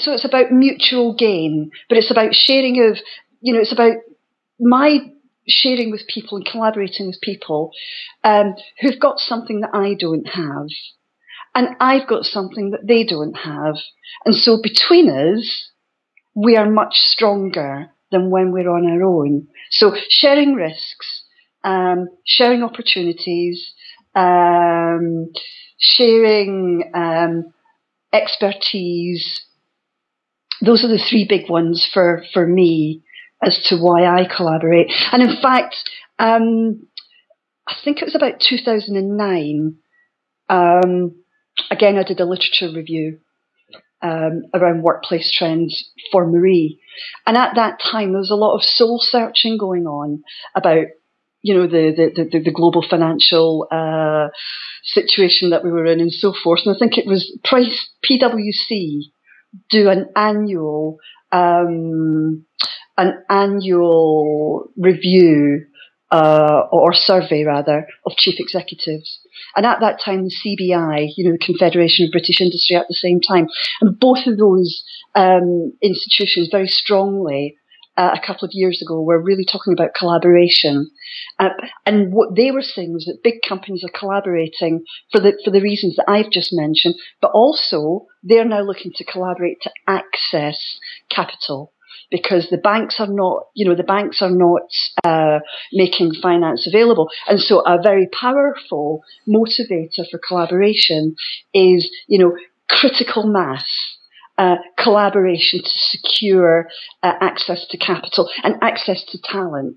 so it's about mutual gain, but it's about sharing of, you know, it's about my sharing with people and collaborating with people um, who've got something that I don't have. And I've got something that they don't have. And so between us, we are much stronger than when we're on our own. So sharing risks, um, sharing opportunities, um, sharing um, expertise. Those are the three big ones for, for me as to why I collaborate. And in fact, um, I think it was about 2009. Um, again, I did a literature review um, around workplace trends for Marie. And at that time, there was a lot of soul searching going on about, you know, the, the, the, the global financial uh, situation that we were in and so forth. And I think it was Price PwC do an annual um, an annual review uh, or survey rather of chief executives. And at that time, the CBI, you know, the Confederation of British Industry, at the same time, and both of those um, institutions very strongly. Uh, a couple of years ago, we were really talking about collaboration, uh, and what they were saying was that big companies are collaborating for the for the reasons that I've just mentioned, but also they're now looking to collaborate to access capital because the banks are not, you know, the banks are not uh, making finance available. And so a very powerful motivator for collaboration is, you know, critical mass. Uh, collaboration to secure uh, access to capital and access to talent.